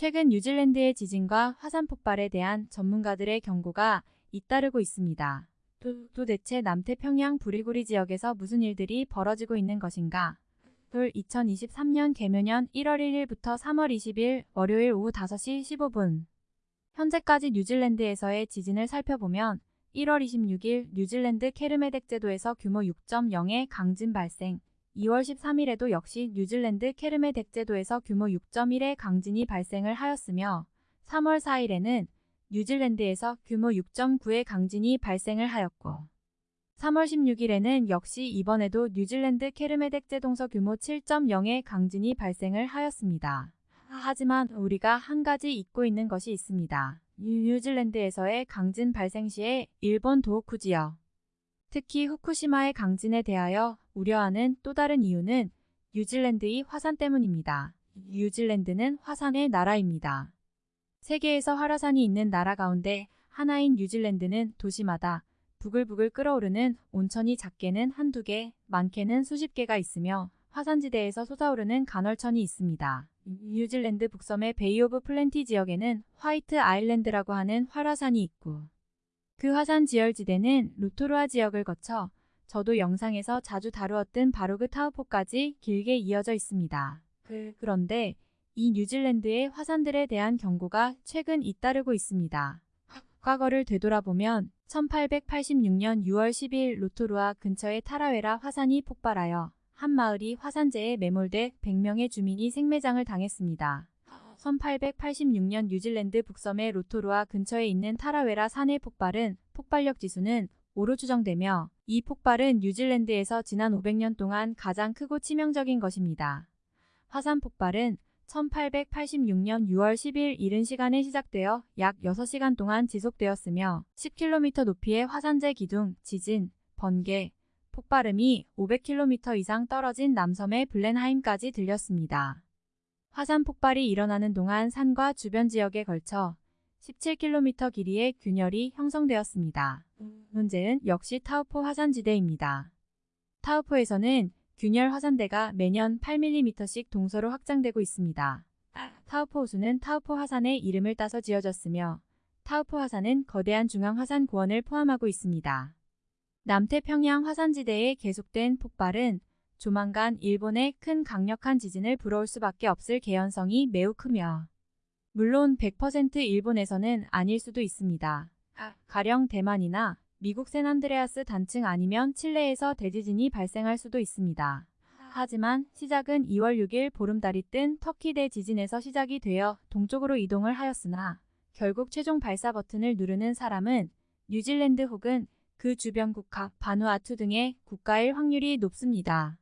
최근 뉴질랜드의 지진과 화산 폭발에 대한 전문가들의 경고가 잇따르고 있습니다. 도, 도대체 남태평양 부리구리 지역에서 무슨 일들이 벌어지고 있는 것인가? 돌 2023년 개묘년 1월 1일부터 3월 20일 월요일 오후 5시 15분 현재까지 뉴질랜드에서의 지진을 살펴보면 1월 26일 뉴질랜드 케르메덱 제도에서 규모 6.0의 강진 발생 2월 13일에도 역시 뉴질랜드 케르메 덱 제도에서 규모 6.1의 강진이 발생을 하였으며 3월 4일에는 뉴질랜드에서 규모 6.9의 강진이 발생을 하였고 3월 16일에는 역시 이번에도 뉴질랜드 케르메덱 제 동서 규모 7.0의 강진이 발생을 하였습니다. 하지만 우리가 한 가지 잊고 있는 것이 있습니다. 뉴질랜드에서의 강진 발생 시에 일본 도호쿠 지역, 특히 후쿠시마의 강진에 대하여 우려하는 또 다른 이유는 뉴질랜드의 화산 때문입니다. 뉴질랜드는 화산의 나라입니다. 세계에서 활화산이 있는 나라 가운데 하나인 뉴질랜드는 도시마다 부글부글 끓어오르는 온천이 작게는 한두 개, 많게는 수십 개가 있으며 화산지대에서 솟아오르는 간헐천이 있습니다. 뉴질랜드 북섬의 베이 오브 플렌티 지역에는 화이트 아일랜드라고 하는 활화산이 있고 그 화산 지열지대는 로토루아 지역을 거쳐 저도 영상에서 자주 다루었던 바로 그 타우포까지 길게 이어져 있습니다. 그, 그런데 이 뉴질랜드의 화산들에 대한 경고가 최근 잇따르고 있습니다. 과거를 되돌아보면 1886년 6월 12일 로토루아 근처의 타라웨라 화산이 폭발하여 한 마을이 화산재에 매몰돼 100명의 주민이 생매장을 당했습니다. 1886년 뉴질랜드 북섬의 로토루아 근처에 있는 타라웨라 산의 폭발은 폭발력 지수는 5로 추정되며 이 폭발은 뉴질랜드에서 지난 500년 동안 가장 크고 치명적인 것입니다. 화산 폭발은 1886년 6월 10일 이른 시간에 시작되어 약 6시간 동안 지속되었으며 10km 높이의 화산재 기둥, 지진, 번개, 폭발음이 500km 이상 떨어진 남섬의 블렌하임까지 들렸습니다. 화산 폭발이 일어나는 동안 산과 주변 지역에 걸쳐 17km 길이의 균열이 형성되었습니다. 문제는 역시 타우포 화산지대입니다. 타우포에서는 균열 화산대가 매년 8mm씩 동서로 확장되고 있습니다. 타우포 호수는 타우포 화산의 이름을 따서 지어졌으며 타우포 화산은 거대한 중앙 화산 고원을 포함하고 있습니다. 남태평양 화산지대의 계속된 폭발은 조만간 일본의 큰 강력한 지진을 불어올 수밖에 없을 개연성이 매우 크며 물론 100% 일본에서는 아닐 수도 있습니다. 가령 대만이나 미국 샌안드레아스 단층 아니면 칠레에서 대지진이 발생할 수도 있습니다. 하지만 시작은 2월 6일 보름달이 뜬 터키 대지진에서 시작이 되어 동쪽으로 이동을 하였으나 결국 최종 발사 버튼을 누르는 사람은 뉴질랜드 혹은 그 주변 국가, 바누아투 등의 국가일 확률이 높습니다.